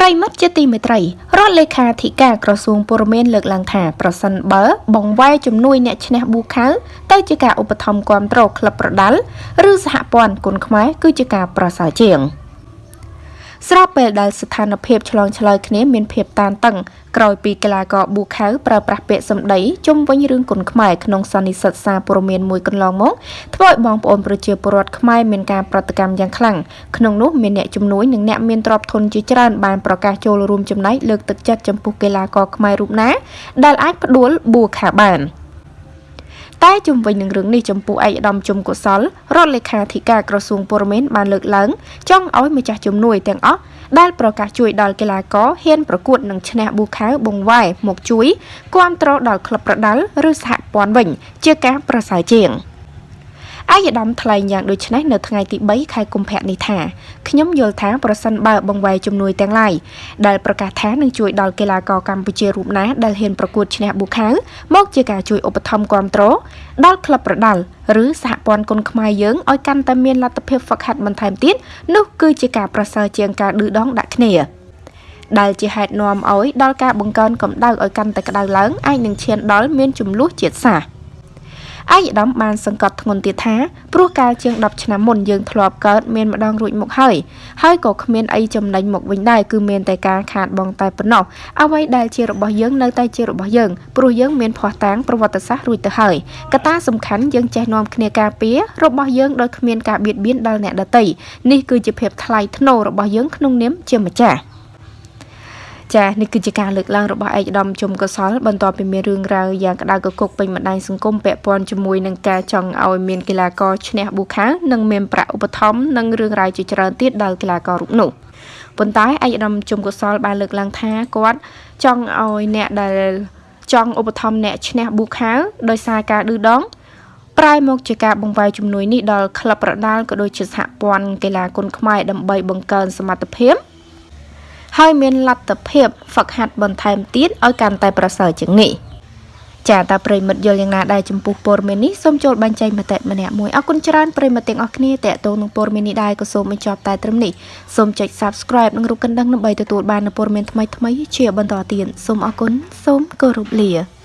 ប្រិមិត្តជាទីមេត្រីរដ្ឋលេខាធិការក្រសួងព័ត៌មានលើកឡើងថាប្រសិនបើបង្វែរជំនួយអ្នកឈ្នះប៊ូខាវទៅជាការឧបត្ថម្ភគ្រប់គ្រងក្លឹបប្រដាល់ឬសហព័ន្ធគុនខ្មែរគឺជាការប្រសើរជាង។ ស្របពេលដែលស្ថានភាពឆ្លងឆ្លើយគ្នាមានភាពតានតឹងក្រោយពីកីឡាករប៊ូខៅប្រើប្រាស់ពាក្យសម្ដីជុំវិញរឿងគុណខ្មែរក្នុងសន្និសីទសារព័ត៌មានមួយកន្លងមកធ្វើឲ្យបងប្អូនប្រជាពលរដ្ឋខ្មែរមានការប្រតិកម្មយ៉ាងខ្លាំងក្នុងនោះមានអ្នកជំនួយនិងអ្នកមានទ្រព្យធនជាច្រើនបានប្រកាសចូលរួមចំណែកលើកទឹកចិត្តចំពោះកីឡាករខ្មែររូបណាដែលអាចផ្ដួលប៊ូខាបាន។ តែជុំវិញនឹងរឿងនេះចំពោះឯកឧត្តមជំកុសលរដ្ឋលេខាធិការក្រសួងព័ត៌មានបានលើកឡើងចង់ឲ្យម្ចាស់ជំនួយទាំងអស់ដែលប្រកាសជួយដល់កីឡាករហ៊ានប្រកួតនឹងឈ្នះប៊ូខាវបង្វែរមកជួយគ្រប់គ្រងដល់ក្លឹបប្រដាល់ឬសហព័ន្ធវិញ ជាការប្រសើរជាង។ អាយដាមថ្លែងយ៉ាងដូចនេះនៅថ្ងៃទី3ខែកុម្ភៈនេះថាខ្ញុំយល់ថាប្រសិនបើបង្វែរជំនួយទាំងឡាយដែលប្រកាសថានឹងជួយដល់កីឡាករកម្ពុជារូបណាដែលហ៊ានប្រកួតឈ្នះប៊ូខាវមកជាការជួយឧបត្ថម្ភគ្រប់គ្រងដល់ក្លឹបប្រដាល់ឬសហព័ន្ធគុនខ្មែរយើងឲ្យកាន់តែមានលទ្ធភាពហ្វឹកហាត់បន្ថែមទៀតនោះគឺជាការប្រសើរជាងការឌឺដងដាក់គ្នាដែលជាហេតុនាំឲ្យដល់ការបង្កើនកម្ដៅឲ្យកាន់តែក្តៅឡើងអាចនឹងឈានដល់មានចំនួនជាតិសាសន៍ ឯកឧត្តមបានសង្កត់ធ្ងន់ទៀតថាព្រោះកាលជាង10ឆ្នាំមុនយើងធ្លាប់កើតមានម្ដងរួចមកហើយហើយក៏គ្មានអីចំណេញមកវិញដែរគឺមានតែការខាតបង់តែប៉ុណ្ណោះអ្វីដែលជារបស់យើងនៅតែជារបស់យើងព្រោះយើងមានភ័ស្តុតាងប្រវត្តិសាស្ត្ររួចទៅហើយកត្តាសំខាន់យើងចេះនាំគ្នាការពាររបស់យើងដោយគ្មានការបៀតបៀនដល់អ្នកដទៃនេះគឺជាភាពថ្លៃថ្នូររបស់យើងក្នុងនាមជាម្ចាស់ ចានេះគឺជាការលើកឡើងរបស់ឯកឧត្តមជុំកសលបន្ទាប់ពីមានរឿងរ៉ាវយ៉ាងក្តៅកគុកពេញបណ្ដាញសង្គមពាក់ព័ន្ធជាមួយនឹងការចង់ឲ្យមានកីឡាករឈ្នះប៊ូខានិងមានប្រាក់ឧបត្ថម្ភនិងរឿងរ៉ាវជាច្រើនទៀតដល់កីឡាកររូបនោះប៉ុន្តែឯកឧត្តមជុំកសលបានលើកឡើងថាគាត់ចង់ឲ្យអ្នកដែលចង់ឧបត្ថម្ភអ្នកឈ្នះប៊ូខាដោយសារការឌឺដងប្រែមកជាការបង្វែរជំនួយនេះដល់ក្លឹបប្រដាល់ក៏ដូចជាសហព័ន្ធកីឡាគុនខ្មែរដើម្បីបង្កើនសមត្ថភាព ហើយមានលទ្ធភាពហ្វឹកហាត់បន្ថែមទៀតឲ្យកាន់តែប្រសើរជាងនេះចាតើប្រិមិត្តយល់យ៉ាងណាដែរចំពោះព័ត៌មាននេះសូមចូលបញ្ចេញមតិម្នាក់មួយអរគុណច្រើនប្រិមិត្តទាំងអស់គ្នាតេតងនឹងព័ត៌មាននេះដែរក៏សូមបញ្ចប់តែត្រឹមនេះសូមចុច Subscribe និងរូបកណ្ដឹងដើម្បីទទួលបាននូវព័ត៌មានថ្មីៗជាបន្តទៀតសូមអរគុណសូមគោរពលា